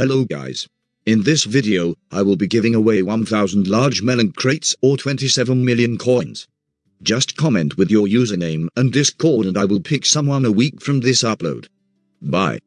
Hello guys. In this video, I will be giving away 1000 large melon crates or 27 million coins. Just comment with your username and Discord and I will pick someone a week from this upload. Bye.